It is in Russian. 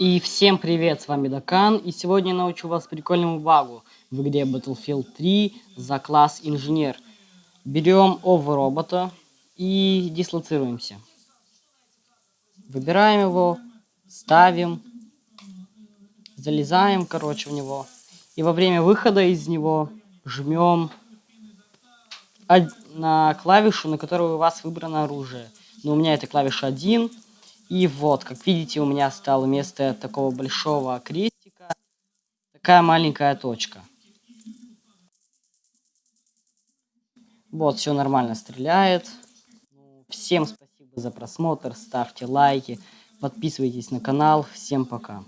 И всем привет, с вами Дакан, и сегодня я научу вас прикольному багу в игре Battlefield 3 за класс Инженер. Берем ово робота и дислоцируемся. Выбираем его, ставим, залезаем, короче, в него. И во время выхода из него жмем на клавишу, на которой у вас выбрано оружие. Но у меня это клавиша 1. И вот, как видите, у меня стало вместо такого большого крестика такая маленькая точка. Вот, все нормально стреляет. Всем спасибо за просмотр, ставьте лайки, подписывайтесь на канал. Всем пока.